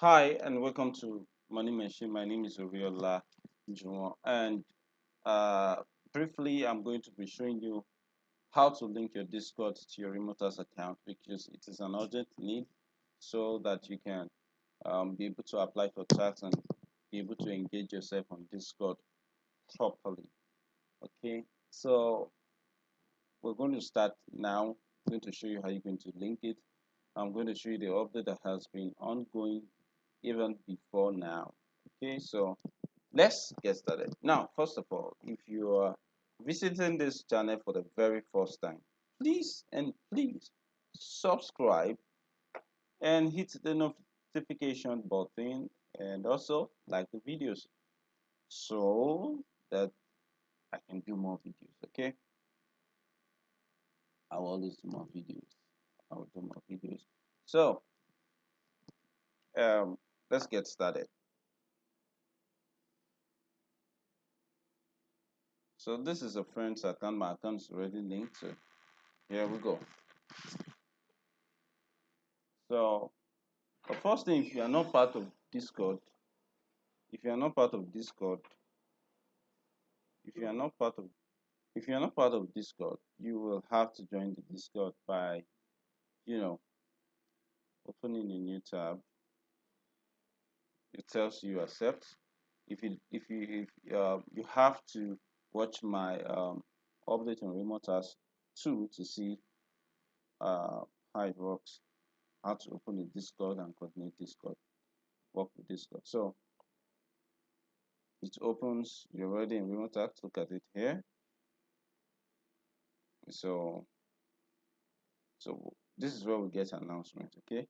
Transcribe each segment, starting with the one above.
Hi and welcome to Money Machine. My name is Oriola Jumo and uh, briefly I'm going to be showing you how to link your Discord to your Remotasks account because it is an urgent need so that you can um, be able to apply for tax and be able to engage yourself on Discord properly. Okay, so we're going to start now. I'm going to show you how you're going to link it. I'm going to show you the update that has been ongoing even before now. Okay, so let's get started. Now, first of all, if you are visiting this channel for the very first time, please and please subscribe and hit the notification button and also like the videos so that I can do more videos. Okay, I will always do more videos. I will do more videos. So, um, let's get started. So this is a friend's account. My account is already linked. Here we go. So the first thing, if you are not part of Discord, if you are not part of Discord, if you are not part of if you are not part of Discord, you will have to join the Discord by, you know, opening a new tab. It tells you accept. If you if you if uh, you have to watch my um, update on Remotasks 2 to see uh, how it works, how to open a Discord and coordinate Discord, work with Discord. So it opens, you're already in Remotasks, look at it here. So so this is where we get announcement, okay?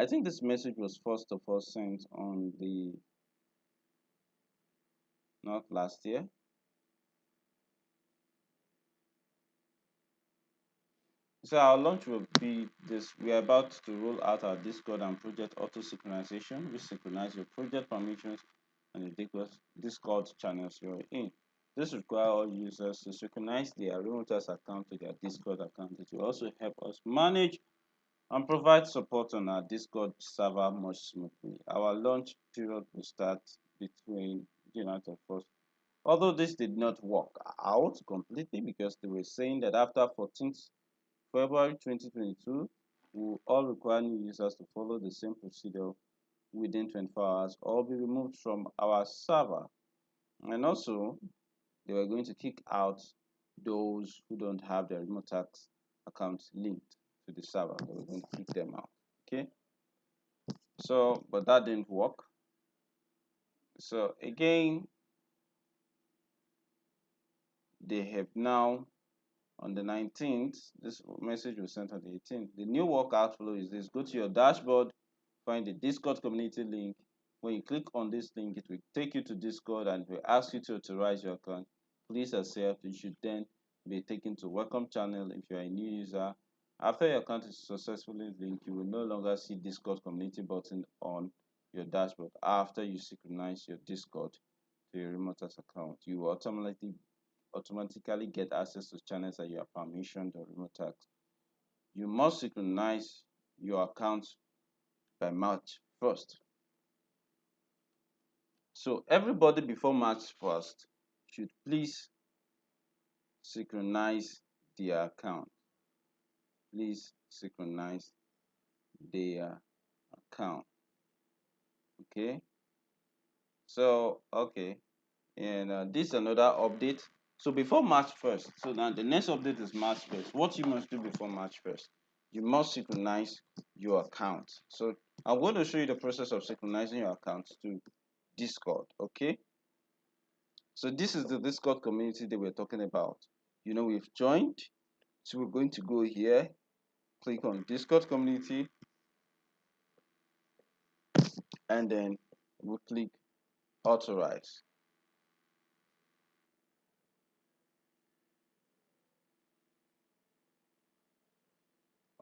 I think this message was first of all sent on the not last year So our launch will be this. We are about to roll out our Discord and project auto synchronization, which synchronize your project permissions and the Discord channels you're in. This requires all users to synchronize their Remotasks account to their Discord account. It will also help us manage and provide support on our Discord server much smoothly. Our launch period will start between January 1st. Although this did not work out completely because they were saying that after 14th February 2022 will all require new users to follow the same procedure within 24 hours or be removed from our server. And also, they were going to kick out those who don't have their Remotasks accounts linked to the server. Were going to kick them out. Okay. So, but that didn't work. So again, they have now on the 19th this message was sent on the 18th the new workout flow is this go to your dashboard find the discord community link when you click on this link it will take you to discord and will ask you to authorize your account please accept you should then be taken to welcome channel if you're a new user after your account is successfully linked you will no longer see discord community button on your dashboard after you synchronize your discord to your remote account you will automatically automatically get access to channels that you have permissioned or Remotasks. You must synchronize your account by March 1st. So everybody before March 1st should please synchronize their account. Please synchronize their account. Okay. So, okay. And uh, this is another update so before March 1st, so now the next update is March 1st. What you must do before March 1st, you must synchronize your account. So I'm going to show you the process of synchronizing your account to Discord, okay? So this is the Discord community that we're talking about. You know, we've joined. So we're going to go here, click on Discord community, and then we'll click authorize.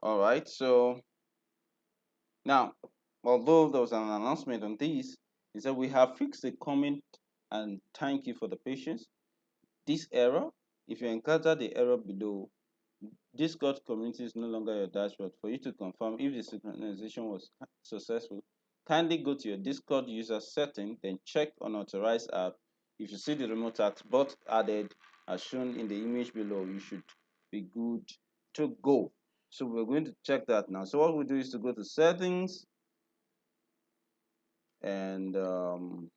all right so now although there was an announcement on this is that we have fixed the comment and thank you for the patience this error if you encounter the error below Discord community is no longer your dashboard. For you to confirm if the synchronization was successful, kindly go to your Discord user setting, then check on unauthorized app. If you see the Remotasks bot added as shown in the image below, you should be good to go. So we're going to check that now. So what we do is to go to settings and um,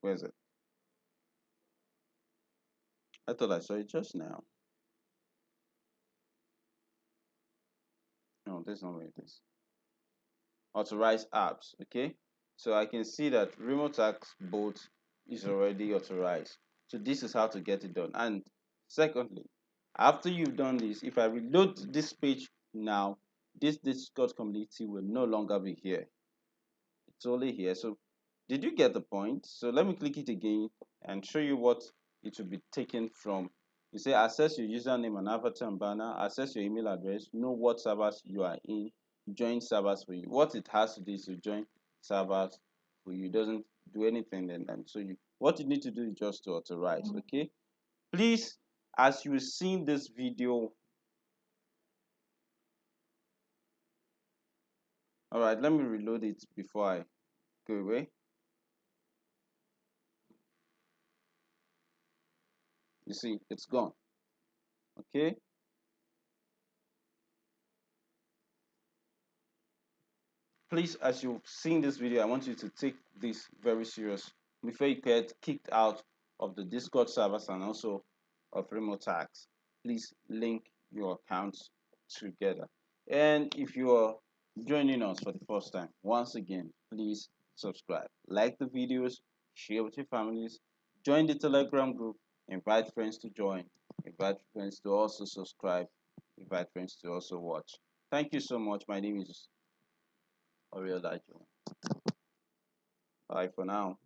where's it? I thought I saw it just now. No, this is not where it is. Authorized apps, okay? So I can see that Remotasks bot is already authorized. So this is how to get it done. And secondly, after you've done this, if I reload this page now, this Discord community will no longer be here. It's only here. So did you get the point? So let me click it again and show you what it will be taken from. You say access your username and avatar and banner, access your email address, know what servers you are in, join servers for you. What it has to do is to join servers for you. It doesn't do anything then. And so you what you need to do is just to authorize. Mm-hmm. Okay. Please, as you see this video. All right, let me reload it before I go away. You see it's gone. Okay? Please as you've seen this video i want you to take this very serious before you get kicked out of the discord servers and also of Remotasks please link your accounts together. And if you are joining us for the first time once again please subscribe. Like the videos share with your families join the telegram group invite friends to join. Invite friends to also subscribe. Invite friends to also watch. Thank you so much. My name is Oriel Dajo bye for now